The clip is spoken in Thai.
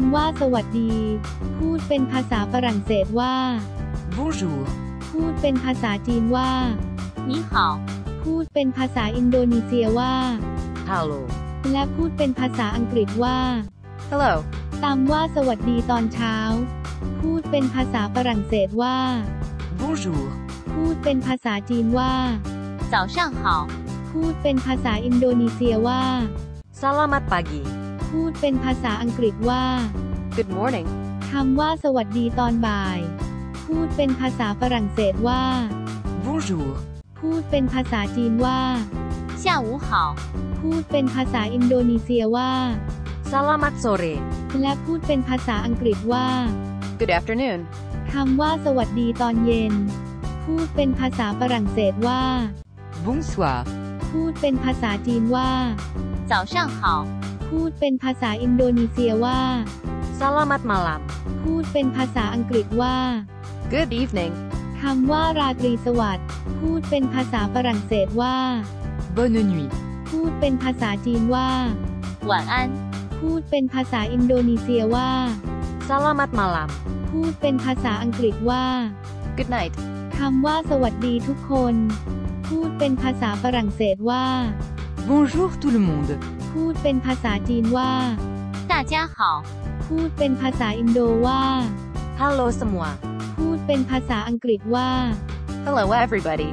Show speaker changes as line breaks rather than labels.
ำว่าสวัสดี พูดเป็นภาษาฝรั่งเศสว่า
Bonjour.
พูดเป็นภาษาจีนว่า
你好，
พูดเป็นภาษาอินโดนีเซียว่า
Hello.
และพูดเป็นภาษาอังกฤษว่า
Hello.
ตามว่าสวัสดีตอนเช้า พูดเป็นภาษาฝรั่งเศสว่า
Bonjour.
พูดเป็นภาษาจีนว่า
早上好，
พูดเป็นภาษาอินโดนีเซียว่า
Selamat pagi.
พูดเป็นภาษาอังกฤษว่า
Good morning.
คำว่าสวัสดีตอนบ่าย พูดเป็นภาษาฝรั่งเศสว่า
Bonjour.
พูดเป็นภาษาจีนว่า
下午好，
พูดเป็นภาษาอินโดนีเซียว่า
Selamat sore.
และพูดเป็นภาษาอังกฤษว่า
Good afternoon.
คำว่าสวัสดีตอนเย็น พูดเป็นภาษาฝรั่งเศสว่า
Bonsoir.
พูดเป็นภาษาจีนว่า
早上好，
พูดเป็นภาษาอินโดนีเซียว่า
Selamat malam.
พูดเป็นภาษาอังกฤษว่า
Good evening.
คำว่าราตรีสวัสดิ์พูดเป็นภาษาฝรั่งเศสว่า
Bonne nuit.
พูดเป็นภาษาจีนว่า
晚安，
พูดเป็นภาษาอินโดนีเซียว่า
Selamat malam.
พูดเป็นภาษาอังกฤษว่า
Good night.
คำว่าสวัสดีทุกคน พูดเป็นภาษาฝรั่งเศสว่า
Bonjour tout le monde.
พูดเป็นภาษาจีนว่า
大家好，
พูดเป็นภาษาอินโดว่า
Hello semua.
พูดเป็นภาษาอังกฤษว่า
Hello everybody.